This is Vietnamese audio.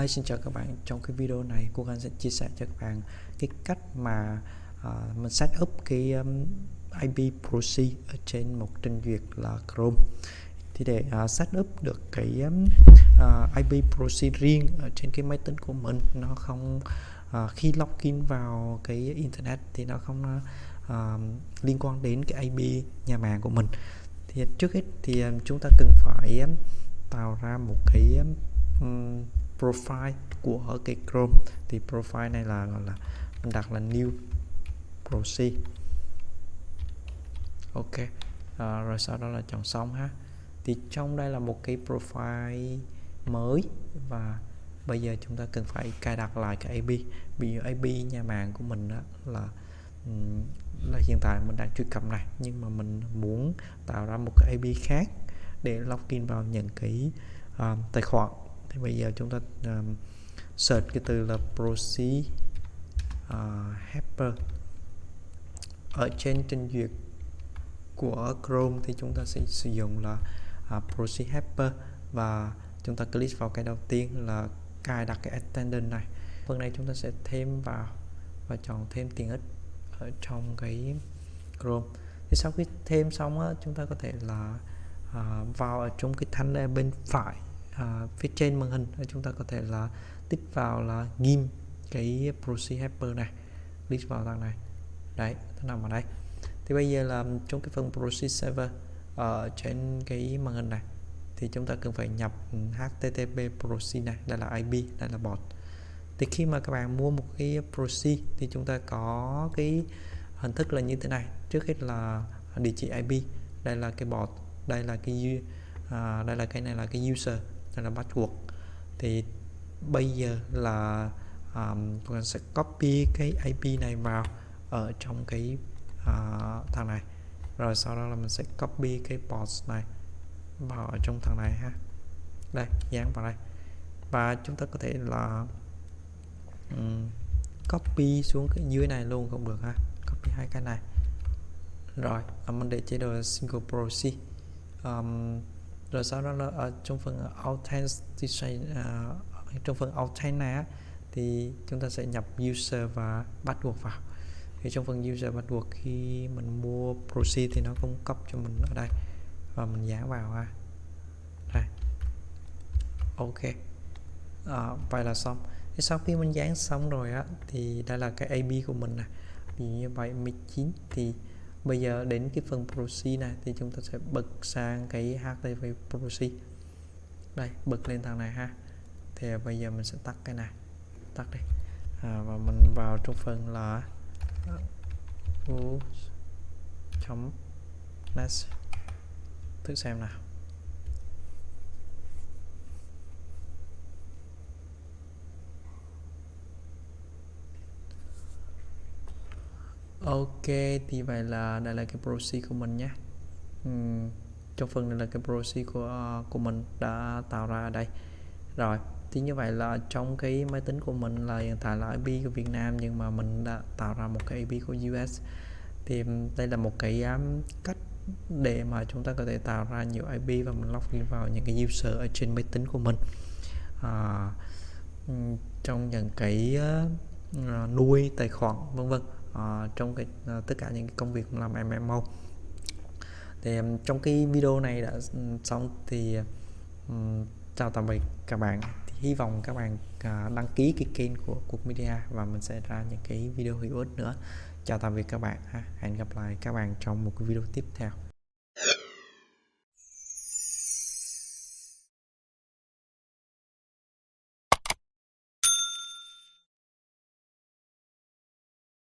Hi, xin chào các bạn. Trong cái video này, cô Khanh sẽ chia sẻ cho các bạn cái cách mà uh, mình set up cái um, IP proxy ở trên một trình duyệt là Chrome. Thì để uh, set up được cái um, uh, ờ, IP proxy riêng ở trên cái máy tính của mình, nó không uh, khi login vào cái internet thì nó không uh, liên quan đến cái IP nhà mạng của mình. Thì trước hết thì um, chúng ta cần phải um, tạo ra một cái um, profile của cái Chrome. Thì profile này là gọi là mình đặt là new proxy. Ok à, rồi sau đó là chọn xong ha. Thì trong đây là một cái profile mới và bây giờ chúng ta cần phải cài đặt lại cái IP vì IP nhà mạng của mình đó là là hiện tại mình đang truy cập này nhưng mà mình muốn tạo ra một cái IP khác để login vào những cái uh, tài khoản thì bây giờ chúng ta um, search cái từ là proxy uh, helper ở trên trình duyệt của Chrome thì chúng ta sẽ sử dụng là uh, proxy helper và chúng ta click vào cái đầu tiên là cài đặt cái extension này. Phần này chúng ta sẽ thêm vào và chọn thêm tiện ích ở trong cái Chrome. Thì sau khi thêm xong á, chúng ta có thể là uh, vào ở trong cái thanh bên phải à, phía trên màn hình. Chúng ta có thể là tích vào là ghim cái proxy helper này click vào thằng này. Đấy nó nằm ở đây. Thì bây giờ là trong cái phần proxy server ở trên cái màn hình này thì chúng ta cần phải nhập http proxy này đây là IP đây là bot. Thì khi mà các bạn mua một cái proxy thì chúng ta có cái hình thức là như thế này. Trước hết là địa chỉ IP đây là cái bot đây là cái uh, đây là cái này là cái user đây là password. Thì bây giờ là à, um, chúng sẽ copy cái IP này vào ở trong cái uh, thằng này. Rồi sau đó là mình sẽ copy cái port này vào ở trong thằng này ha. Đây dán vào đây. Và chúng ta có thể là um, copy xuống cái dưới này luôn cũng được ha. Copy hai cái này. Rồi mình để chế độ single proxy um, rồi sau đó là ở trong phần authentication uh, trong phần authent này thì chúng ta sẽ nhập user và bắt buộc vào. Thì trong phần user bắt buộc khi mình mua proxy thì nó cung cấp cho mình ở đây và mình dán vào ha. Đây. Ok. À, vậy là xong. Thì sau khi mình dán xong rồi á thì đây là cái AB của mình nè. Ví như vậy 19 thì bây giờ đến cái phần proxy này thì chúng ta sẽ bật sang cái HTTP proxy. Đây bật lên thằng này ha. Thì bây giờ mình sẽ tắt cái này. Tắt đi. À, và mình vào trong phần là chấm next thử xem nào. Ok thì vậy là đây là cái proxy của mình nhé. Uhm, trong phần này là cái proxy của ờ, của mình đã tạo ra ở đây. Rồi thì như vậy là trong cái máy tính của mình là hiện tại là IP của Việt Nam nhưng mà mình đã tạo ra một cái IP của US thì đây là một cái um, cách để mà chúng ta có thể tạo ra nhiều IP và mình login vào những cái user ở trên máy tính của mình. À, trong những cái uh, nuôi tài khoản vân vân uh, trong cái uh, tất cả những cái công việc làm MMO thì um, trong cái video này đã xong thì um, chào tạm biệt các bạn. Thì hy vọng các bạn uh, đăng ký cái kênh của cuộc media và mình sẽ ra những cái video hữu ích nữa. Chào tạm biệt các bạn ha. Hẹn gặp lại các bạn trong một cái video tiếp theo.